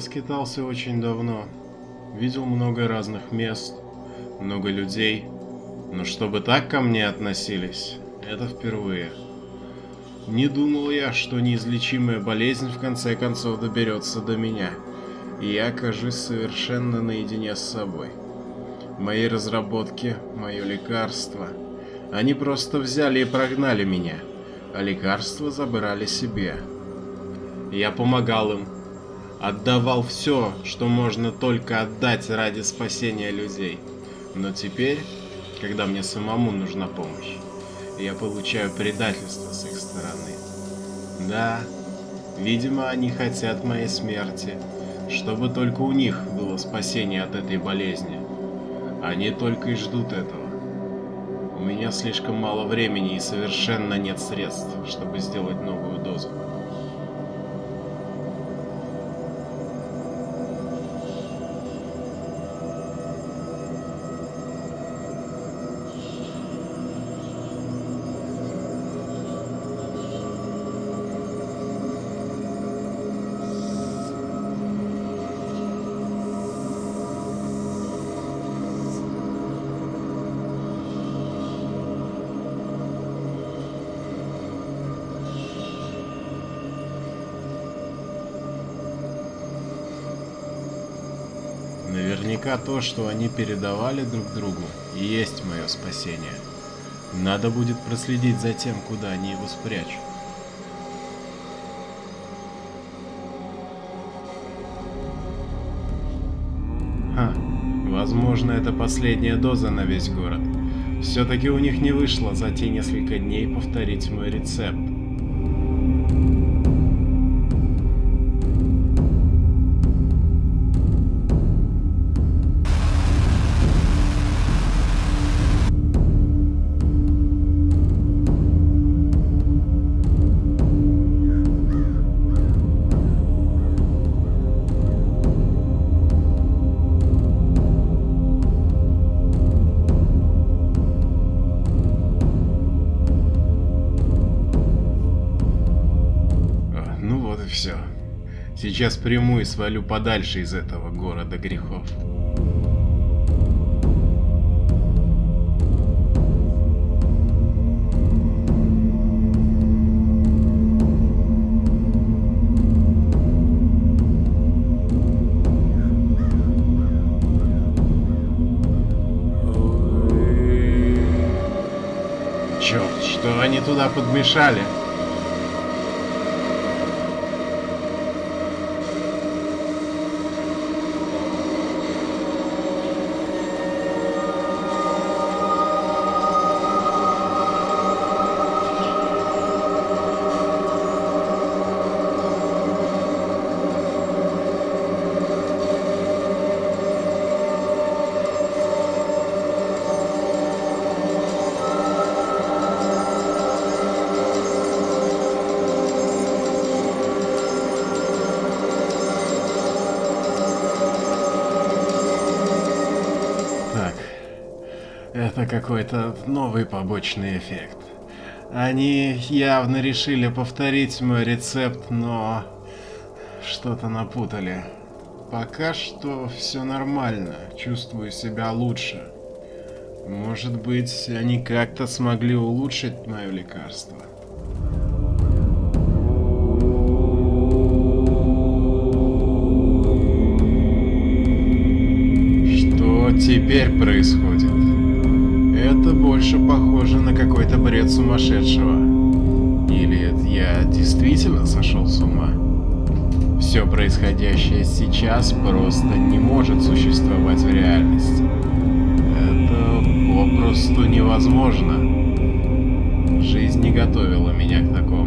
скитался очень давно. Видел много разных мест, много людей. Но чтобы так ко мне относились, это впервые. Не думал я, что неизлечимая болезнь в конце концов доберется до меня, и я окажусь совершенно наедине с собой. Мои разработки, мое лекарство. Они просто взяли и прогнали меня, а лекарства забрали себе. Я помогал им, отдавал все, что можно только отдать ради спасения людей. Но теперь, когда мне самому нужна помощь, я получаю предательство с их стороны. Да, видимо, они хотят моей смерти, чтобы только у них было спасение от этой болезни. Они только и ждут этого. У меня слишком мало времени и совершенно нет средств, чтобы сделать новую дозу. Наверняка то, что они передавали друг другу, и есть мое спасение. Надо будет проследить за тем, куда они его спрячут. Ха, возможно, это последняя доза на весь город. Все-таки у них не вышло за те несколько дней повторить мой рецепт. И все. Сейчас приму и свалю подальше из этого города грехов. Черт, что они туда подмешали? Это какой-то новый побочный эффект. Они явно решили повторить мой рецепт, но что-то напутали. Пока что все нормально, чувствую себя лучше. Может быть, они как-то смогли улучшить мое лекарство. Что теперь происходит? Это больше похоже на какой-то бред сумасшедшего. Или я действительно сошел с ума? Все происходящее сейчас просто не может существовать в реальности. Это попросту невозможно. Жизнь не готовила меня к такому.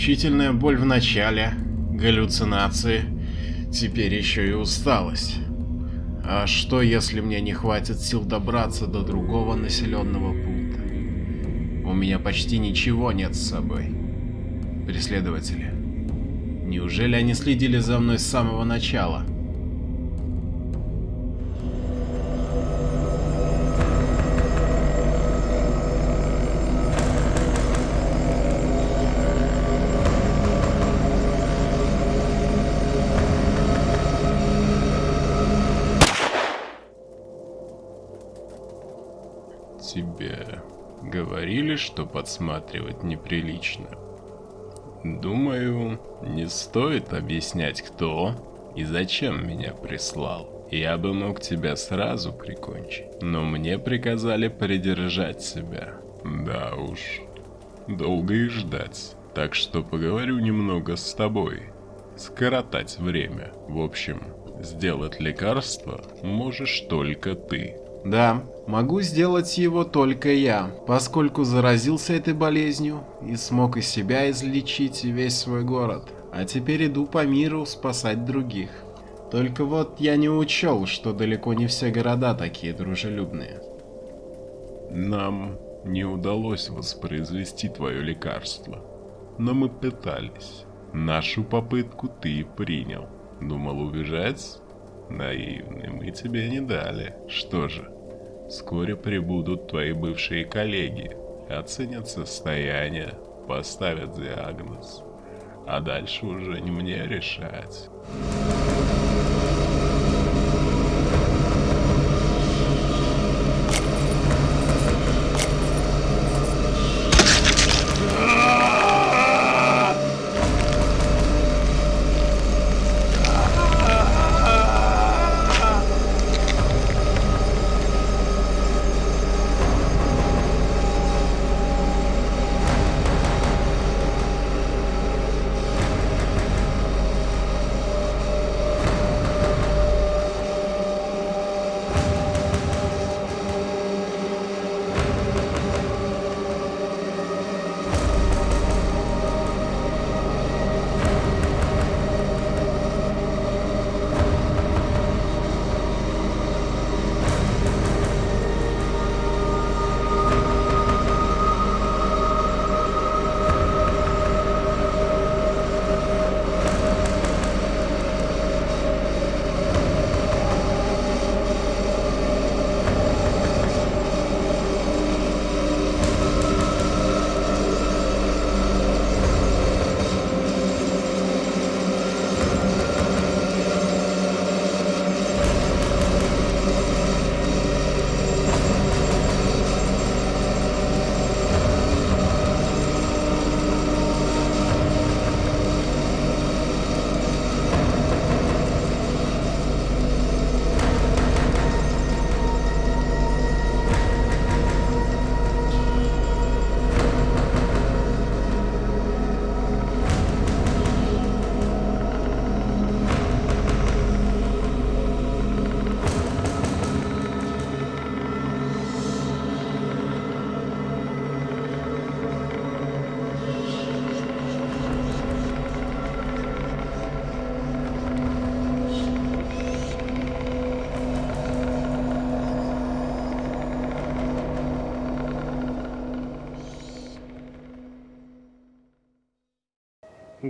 Мучительная боль в начале, галлюцинации, теперь еще и усталость. А что, если мне не хватит сил добраться до другого населенного пункта? У меня почти ничего нет с собой. Преследователи. Неужели они следили за мной с самого начала? Тебе говорили, что подсматривать неприлично? Думаю, не стоит объяснять, кто и зачем меня прислал. Я бы мог тебя сразу прикончить, но мне приказали придержать себя. Да уж, долго и ждать. Так что поговорю немного с тобой. Скоротать время. В общем, сделать лекарство можешь только ты. Да, могу сделать его только я, поскольку заразился этой болезнью и смог из себя излечить весь свой город. А теперь иду по миру спасать других. Только вот я не учел, что далеко не все города такие дружелюбные. Нам не удалось воспроизвести твое лекарство, но мы пытались. Нашу попытку ты принял. Думал убежать? Наивный, мы тебе не дали. Что же, вскоре прибудут твои бывшие коллеги, оценят состояние, поставят диагноз. А дальше уже не мне решать.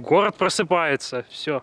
Город просыпается, все.